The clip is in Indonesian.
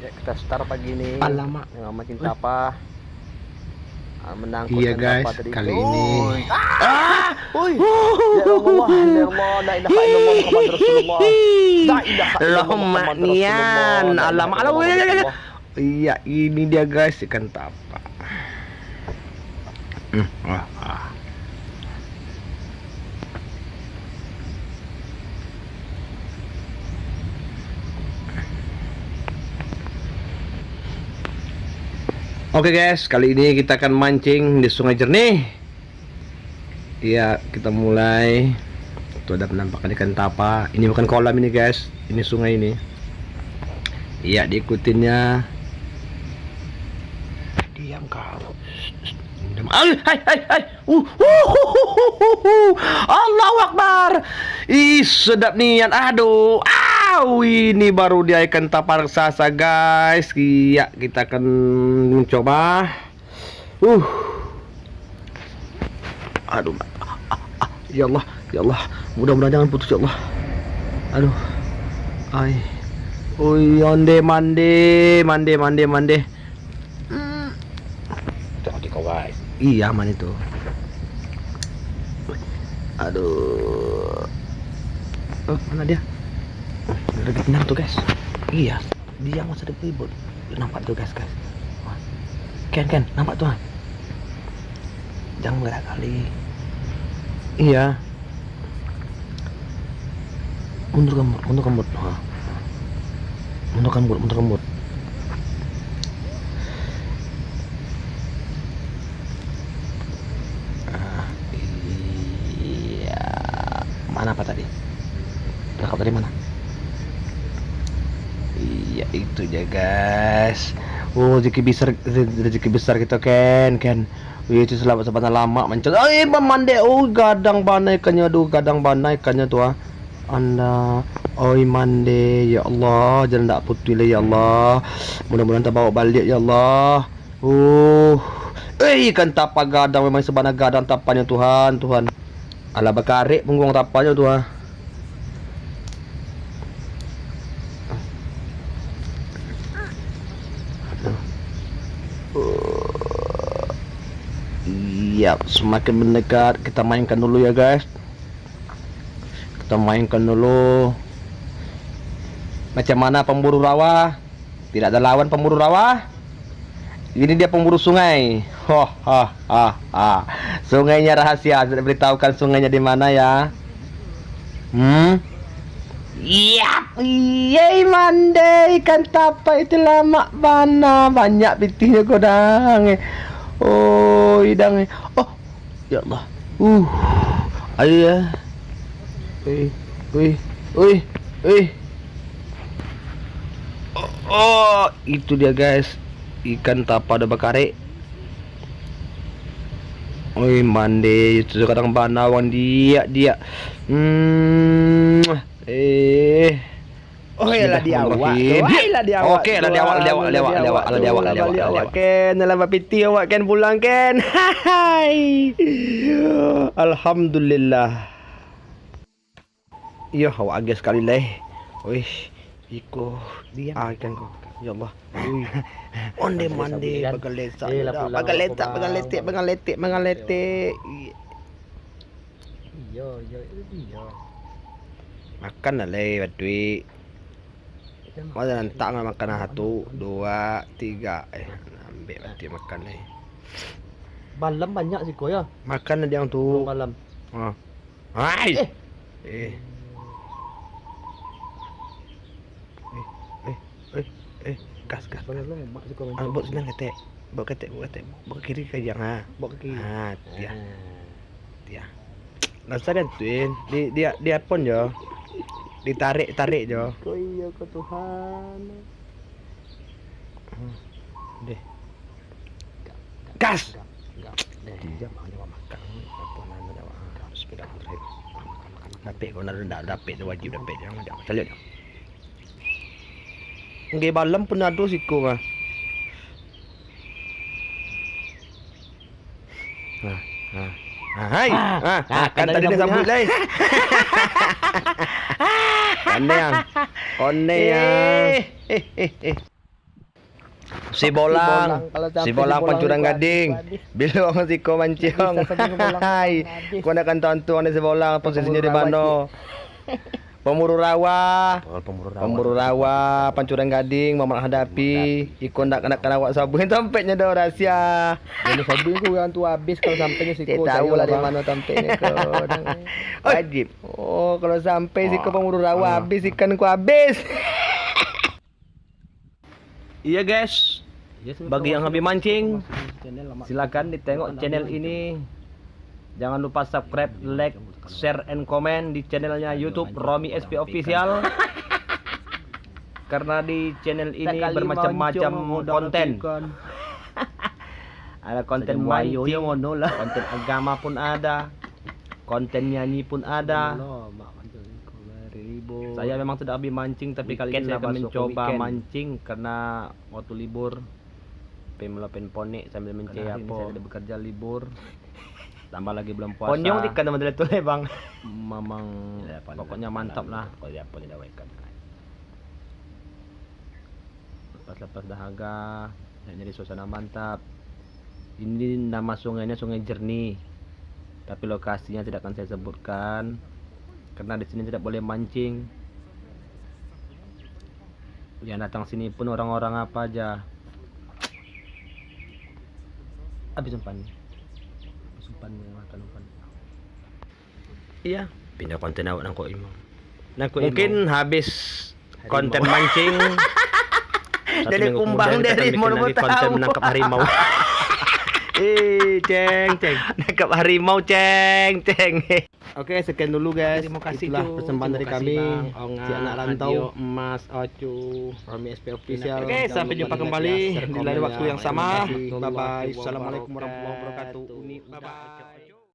Ya, kita start pagi ini. Alamak. Dengan makin tapa. Ah, menangkut Iya, guys, tadi. kali Oi. ini. Ah! Ya ya. Rasulullah. La Alamak. Alamak. Iya, ini dia guys ikan tapa. Hmm, wah, ah. Oke guys, kali ini kita akan mancing di Sungai Jernih. Iya, kita mulai. Tuh ada penampakan ikan tapa. Ini bukan kolam ini guys, ini sungai ini. Iya, diikutinnya. Diam. Ay, hai, hai, hai. Uh, uh, uh, uh, uh, uh. Allahu Akbar. Ih, sedap nian. Aduh. Au, ini baru dia ikan tapa raksasa, guys. Iya, kita akan mencoba. Uh. Aduh. Ah, ah, ah. Ya Allah, ya Allah. Mudah-mudahan jangan putus ya Allah. Aduh. Ay. Uy, onde mande, mande, mande, mande. Hmm. Kau guys. Iya, aman itu. Aduh. Oh, mana dia? Udah tenang tuh guys. Iya, dia masa ada ribut. Nampak tuh guys, guys. Ken, Ken, nampak tuh. Jangan gerak kali. Iya. Mundur kembut, mundur kembut. Ha. Mundur kembut, mundur kembut. Ah, iya. Mana apa tadi? Berangkat dari mana? Iya itu ya guys. Oh rezeki besar rezeki besar kita Ken Ken. Wih itu selamat sebentar lama mencet. Eh mande oh gadang banai ikannya aduh gadang banai ikannya tuh. Anda oi mande ya Allah jangan tak putih lah ya Allah. Mudah-mudahan tak bawa balik ya Allah. Uh. Eh ikan tapa gadang memang sebanyak gadang tapannya Tuhan Tuhan. Ala bakarik punggung tapanya Tuhan. Iya, semakin mendekat kita mainkan dulu ya guys. Kita mainkan dulu. Macam mana pemburu rawa? Tidak ada lawan pemburu rawa. Ini dia pemburu sungai. Ho ha ha ha. Sungainya rahasia. Sudah beritahukan sungainya di mana ya? Hmm? Iya, iya mande ikan tapa itu lama mana banyak pitihnya kodang. Oh, idang. Oh, ya Allah. Uh, ayo ya. Wih, wih, wih, wih. Oh, oh, itu dia guys. Ikan tapa ada bakare. Oi mande itu kadang banawan dia dia. Hmm. Eh. Oh, ya lah dia awak. Oh, ya lah dia awak. Okey, lah dia awak, dia awak, dia awak, dia awak, dia awak, lah dia awak, lah dia awak. Ken, dalam piti awak Ken pulang Ken. Hai. Alhamdulillah. Ya, awak agak sekali lah. Wish, iko Diam. ah ikan ko. Ya Allah. Ui. Onde mande bagal letak. Bagal aku, letak, bagal letak, bagal letak, bagal letak. Iya, iya, iya. Makan lah le, duit. Mana nanti tak makan satu, dua, tiga. Eh, ambil berarti makan le. Malam banyak sih kau ya. Makan lah dia Belum tu. malam. Ha. Hai. Eh. Eh. Eh, eh, eh, eh, gas, gas. Sih kau Ah, buat senang ketek. Buat ketek, buat ketek. Buat kiri ke yang ha. Bawa ke kiri. Ha, dia, Ah. dia. Rasa dia tuin. Dia dia dia pun jo. Ditarik, tarik jo. Kau iya kau Tuhan. Deh. Gas. Dia makan. Apa nak nyawa? Bismillahirrahmanirrahim. Dapat kau nak dah dapat tu wajib dapat jangan jangan. Calik. Ngai balam pun ada siku mah. Ha, ha. Ha, hai. Ah, Ha, ha, ah, kan tadi dia sambut sambut, lai. Kone yang. Kone yang. Eh, eh. Si Bolang. Si Bolang pancurang itu gading. habis. Bilong si ko manciong. Bisa saja si Bolang Hai. habis. Kau nak kan tonton si Bolang posisinya di Pemuru rawa. Oh, pemburu rawa. Pemburu rawa, pancuran gading, mamak hadapi, ikon nak kena kena awak sabun tampeknya dah rahsia. Jadi sabun ku yang tu habis kalau sampainya si ko tahu lah dari mana tampaknya ke. Wajib. Oh, kalau sampai si ke pemburu rawa habis ikan ku habis. Iya guys, bagi yang habis mancing, silakan ditengok channel ini. Jangan lupa subscribe, like, share, and comment di channelnya YouTube Romi SP Official. Karena di channel ini bermacam-macam konten. Ada konten mancing, konten agama pun ada, konten nyanyi pun ada. Saya memang tidak habis mancing tapi kali ini saya akan mencoba weekend. mancing karena waktu libur pemelapen ponek sambil mencari apa saya bekerja libur tambah lagi belum puasa. Ponyong ikan teman teman tuh bang. memang pokoknya mantap lah. Kalau dia pun tidak ikan. lepas-lepas dahaga dan jadi suasana mantap. Ini nama sungainya sungai jernih. Tapi lokasinya tidak akan saya sebutkan karena di sini tidak boleh mancing. Yang datang sini pun orang-orang apa aja. Habis umpan habis umpan makan umpan iya pindah konten awak nang kok imam mungkin habis konten mancing Dari kumbang dari mau konten tahu. menangkap harimau. eh, ceng, ceng. Nangkap harimau, ceng, ceng. Oke, sekian dulu guys. Terima kasih, Itulah persembahan dari kami. Onga, si anak rantau. Emas, Ocu. Romi SP Official. Oke, sampai jumpa kembali di lain ya. waktu yang sama. Kasih. Bye-bye. Assalamualaikum warahmatullahi wabarakatuh. Uni, Bye-bye.